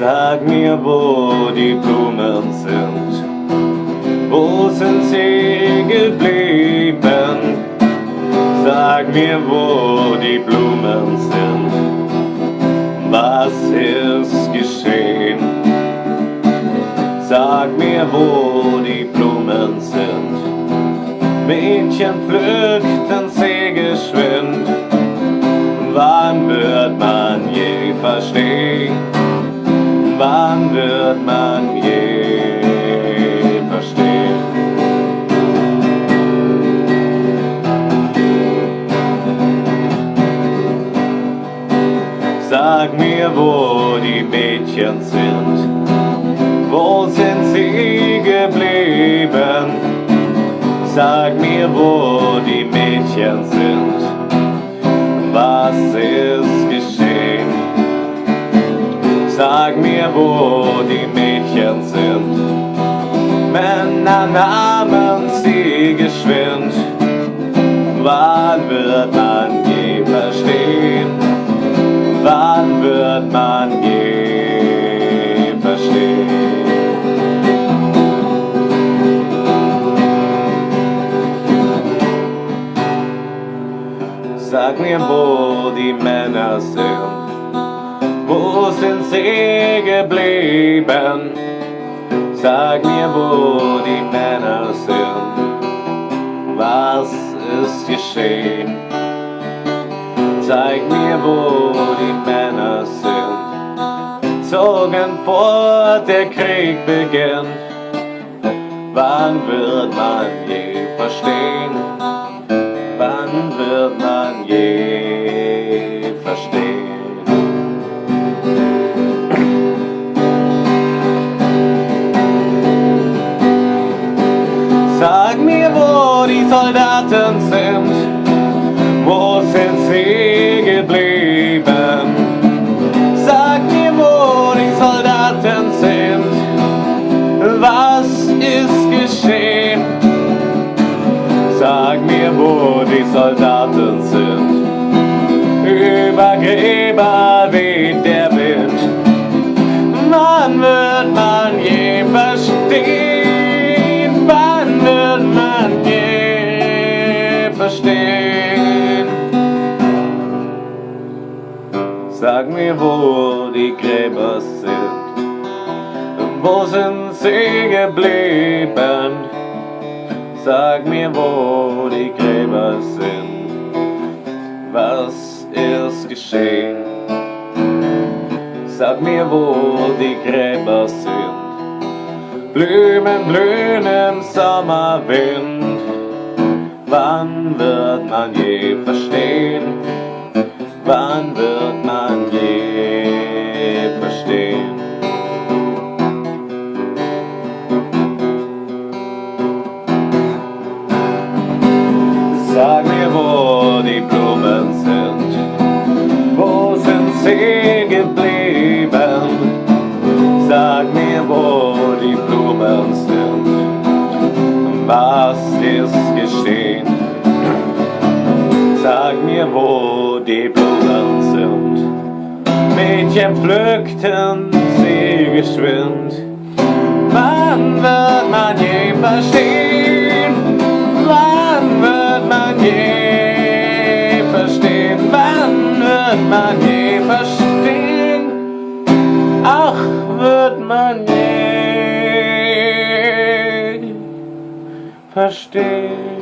mir, wo die Blumen sind. Wo sind sie geblieben? Sag mir, wo die Blumen sind. Was ist geschehen? Sag mir, wo die Blumen sind. Mädchen pflückten sie geschwind. Wann wird man je verstehen? Wann wird man je verstehen? Sag mir, wo die Mädchen sind. Wo sind sie geblieben? Sag mir, wo die Mädchen sind. Was ist? Sag mir, wo die Mädchen sind. Männer nahmen sie geschwind. Wann wird man je verstehen? Wann wird man je verstehen? Sag mir, wo die Männer sind. Wo sind sie geblieben? Sag mir, wo die Männer sind. Was ist geschehen? Zeig mir, wo die Männer sind. Zogen vor, der Krieg beginnt. Wann wird man je verstehen? Was ist geschehen? Sag mir, wo die Soldaten sind, über Gräber weht der Wind. Wann wird man je verstehen? Wann wird man je verstehen? Sag mir, wo die Gräber sind. Wo sind sie geblieben? Sag mir, wo die Gräber sind. Was ist geschehen? Sag mir, wo die Gräber sind. Blumen blühen im Sommerwind. Wann wird man je verstehen? Sie geblieben? Sag mir, wo die Blumen sind. Was ist geschehen? Sag mir, wo die Blumen sind. Mädchen pflückten sie geschwind. Wann wird man je verstehen? verstehen.